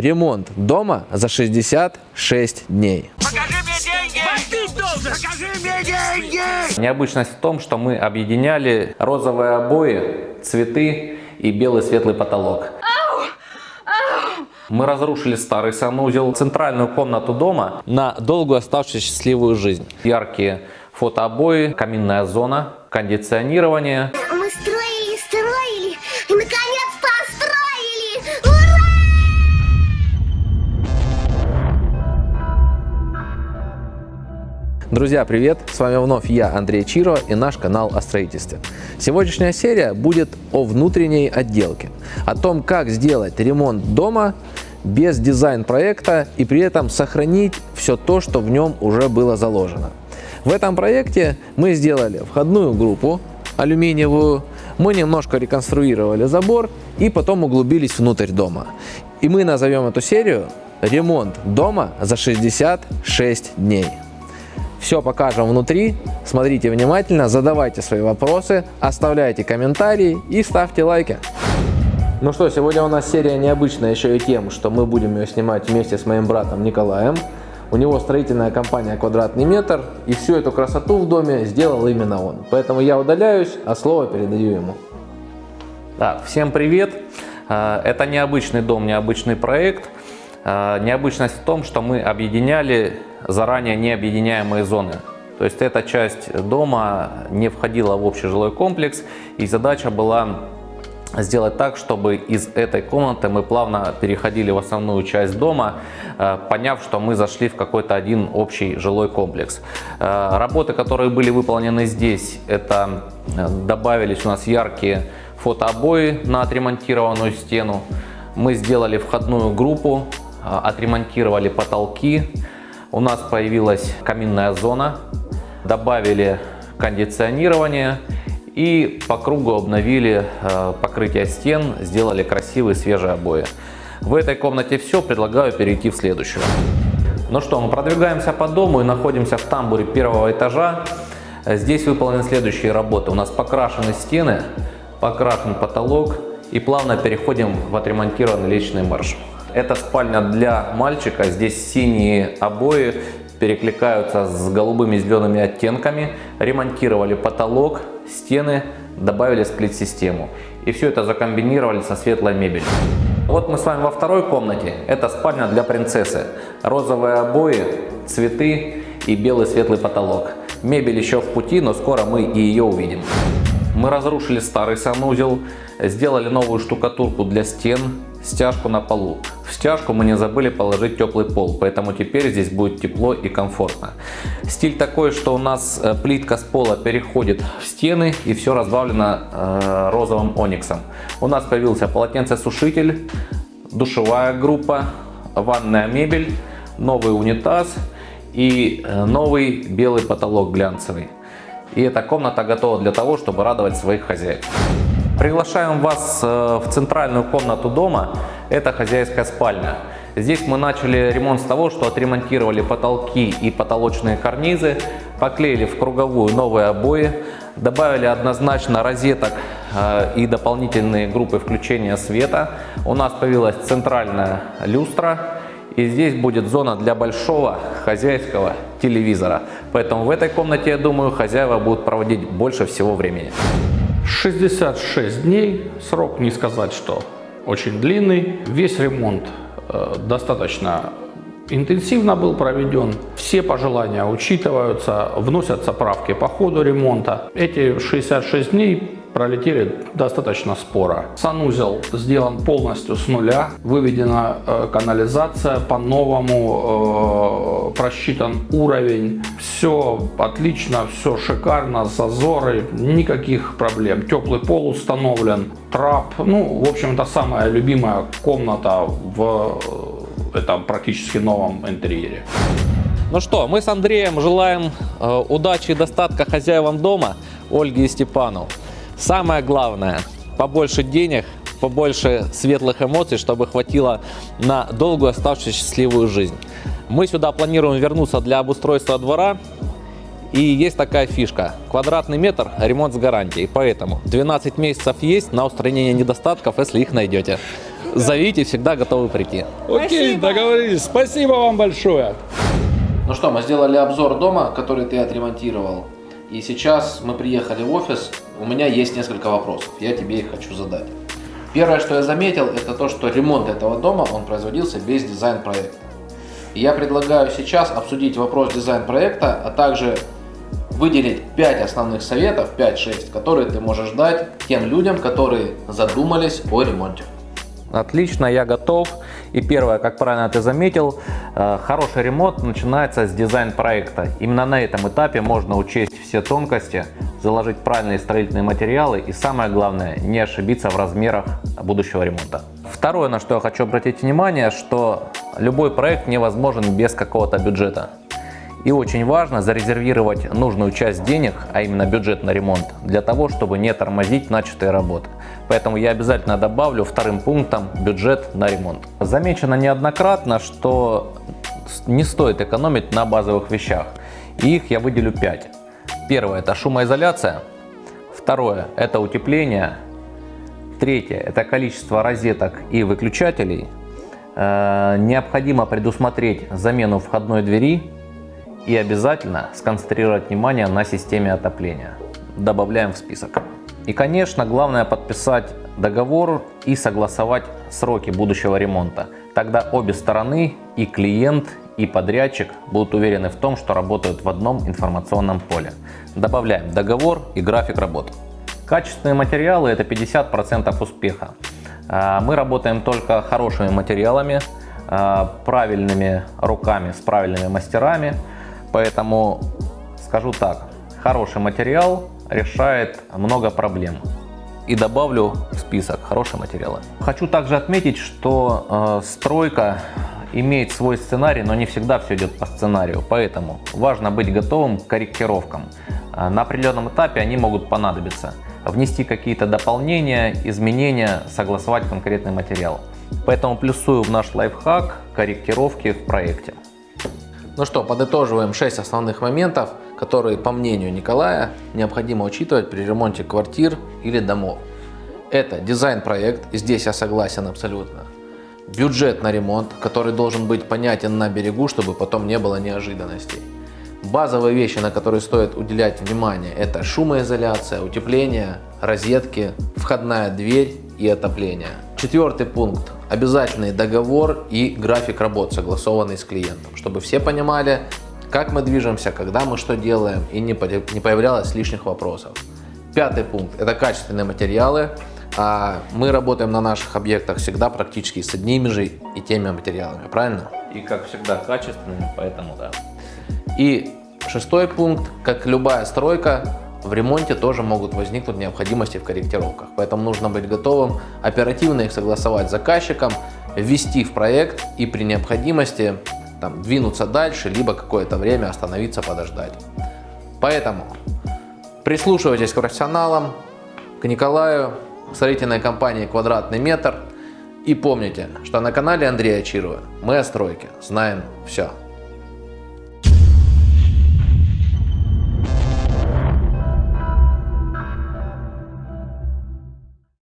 Ремонт дома за 66 дней. Покажи мне деньги! Ты должен! Покажи мне деньги! Необычность в том, что мы объединяли розовые обои, цветы и белый светлый потолок. Мы разрушили старый санузел, центральную комнату дома на долгую оставшуюся счастливую жизнь. Яркие фотообои, каминная зона, кондиционирование. Друзья, привет! С вами вновь я, Андрей Чиро и наш канал о строительстве. Сегодняшняя серия будет о внутренней отделке, о том, как сделать ремонт дома без дизайн-проекта и при этом сохранить все то, что в нем уже было заложено. В этом проекте мы сделали входную группу алюминиевую, мы немножко реконструировали забор и потом углубились внутрь дома. И мы назовем эту серию «Ремонт дома за 66 дней». Все покажем внутри, смотрите внимательно, задавайте свои вопросы, оставляйте комментарии и ставьте лайки. Ну что, сегодня у нас серия необычная еще и тем, что мы будем ее снимать вместе с моим братом Николаем. У него строительная компания «Квадратный метр», и всю эту красоту в доме сделал именно он. Поэтому я удаляюсь, а слово передаю ему. Да, всем привет! Э, Это необычный дом, необычный проект. Э, Необычность в том, что мы объединяли заранее необъединяемые зоны. То есть эта часть дома не входила в общий жилой комплекс, и задача была сделать так, чтобы из этой комнаты мы плавно переходили в основную часть дома, э, поняв, что мы зашли в какой-то один общий жилой комплекс. Э, Работы, которые были выполнены здесь, это э, добавились у нас яркие фотообои на отремонтированную стену. Мы сделали входную группу, отремонтировали потолки. У нас появилась каминная зона, добавили кондиционирование и по кругу обновили э, покрытие стен, сделали красивые свежие обои. В этой комнате все, предлагаю перейти в следующую. Ну что, мы продвигаемся по дому и находимся в тамбуре первого этажа. Здесь выполнены следующие работы. У нас покрашены стены, покрашен потолок и плавно переходим в отремонтированный личный марш. Это спальня для мальчика, здесь синие обои перекликаются с голубыми зелеными оттенками, ремонтировали потолок, стены, добавили сплит-систему. И все это закомбинировали со светлой мебелью. Вот мы с вами во второй комнате. Это спальня для принцессы. Розовые обои, цветы и белый светлый потолок. Мебель еще в пути, но скоро мы и ее увидим. Мы разрушили старый санузел, сделали новую штукатурку для стен, стяжку на полу. В стяжку мы не забыли положить теплый пол, поэтому теперь здесь будет тепло и комфортно. Стиль такой, что у нас э, плитка с пола переходит в стены и все разбавлено э, розовым ониксом. У нас появился полотенцесушитель, душевая группа, ванная мебель, новый унитаз и э, новый белый потолок глянцевый. И эта комната готова для того, чтобы радовать своих хозяев. Приглашаем вас э, в центральную комнату дома. Это хозяйская спальня. Здесь мы начали ремонт с того, что отремонтировали потолки и потолочные карнизы, поклеили в круговую новые обои, добавили однозначно розеток э, и дополнительные группы включения света. У нас появилась центральная люстра. И здесь будет зона для большого хозяйского телевизора. Поэтому в этой комнате, я думаю, хозяева будут проводить больше всего времени. 66 дней, срок не сказать, что очень длинный. Весь ремонт э, достаточно интенсивно был проведен. Все пожелания учитываются, вносятся правки по ходу ремонта. Эти 66 дней пролетели достаточно споро. Санузел сделан полностью с нуля, выведена э, канализация по-новому, э, просчитан уровень. Все отлично, все шикарно, зазоры, никаких проблем. Теплый пол установлен, трап. Ну, в общем, это самая любимая комната в э, этом практически новом интерьере. Ну что, мы с Андреем желаем э, удачи и достатка хозяевам дома Ольге и Степану. Самое главное, побольше денег, побольше светлых эмоций, чтобы хватило на долгую оставшуюся счастливую жизнь. Мы сюда планируем вернуться для обустройства двора. И есть такая фишка. Квадратный метр, ремонт с гарантией. Поэтому 12 месяцев есть на устранение недостатков, если их найдете. зовите, всегда готовы прийти. Окей, договорились. Спасибо вам большое. Ну что, мы сделали обзор дома, который ты отремонтировал. И сейчас мы приехали в офис. У меня есть несколько вопросов. Я тебе их хочу задать. Первое, что я заметил, это то, что ремонт этого дома, он производился без дизайн-проекта. Я предлагаю сейчас обсудить вопрос дизайн-проекта, а также выделить 5 основных советов, 5-6, которые ты можешь дать тем людям, которые задумались о ремонте. Отлично, я готов. И первое, как правильно ты заметил, э, хороший ремонт начинается с дизайн-проекта. Именно на этом этапе можно учесть все тонкости, заложить правильные строительные материалы и самое главное, не ошибиться в размерах будущего ремонта. Второе, на что я хочу обратить внимание, что любой проект невозможен без какого-то бюджета. И очень важно зарезервировать нужную часть денег, а именно бюджет на ремонт, для того, чтобы не тормозить начатые работы. Поэтому я обязательно добавлю вторым пунктом бюджет на ремонт. Замечено неоднократно, что не стоит экономить на базовых вещах. И их я выделю 5. Первое – это шумоизоляция. Второе – это утепление. Третье – это количество розеток и выключателей. Э, необходимо предусмотреть замену входной двери и обязательно сконцентрировать внимание на системе отопления. Добавляем в список. И, конечно, главное подписать договор и согласовать сроки будущего ремонта. Тогда обе стороны, и клиент, и подрядчик будут уверены в том, что работают в одном информационном поле. Добавляем договор и график работы. Качественные материалы – это 50% успеха. А, мы работаем только хорошими материалами, а, правильными руками, с правильными мастерами – Поэтому скажу так, хороший материал решает много проблем. И добавлю в список хорошие материалы. Хочу также отметить, что э, стройка имеет свой сценарий, но не всегда все идет по сценарию. Поэтому важно быть готовым к корректировкам. Э, на определенном этапе они могут понадобиться. Внести какие-то дополнения, изменения, согласовать конкретный материал. Поэтому плюсую в наш лайфхак корректировки в проекте. Ну что, подытоживаем 6 основных моментов, которые, по мнению Николая, необходимо учитывать при ремонте квартир или домов. Это дизайн-проект, и здесь я согласен абсолютно. Бюджет на ремонт, который должен быть понятен на берегу, чтобы потом не было неожиданностей. Базовые вещи, на которые стоит уделять внимание, это шумоизоляция, утепление, розетки, входная дверь и отопление. Четвертый пункт обязательный договор и график работ, согласованный с клиентом, чтобы все понимали, как мы движемся, когда мы что делаем и не появлялось лишних вопросов. Пятый пункт – это качественные материалы. А мы работаем на наших объектах всегда практически с одними же и теми материалами, правильно? И как всегда качественными, поэтому да. И шестой пункт, как любая стройка, в ремонте тоже могут возникнуть необходимости в корректировках. Поэтому нужно быть готовым оперативно их согласовать с заказчиком, ввести в проект и при необходимости там, двинуться дальше, либо какое-то время остановиться, подождать. Поэтому прислушивайтесь к профессионалам, к Николаю, к строительной компании «Квадратный метр». И помните, что на канале Андрея Чирова мы о стройке знаем все.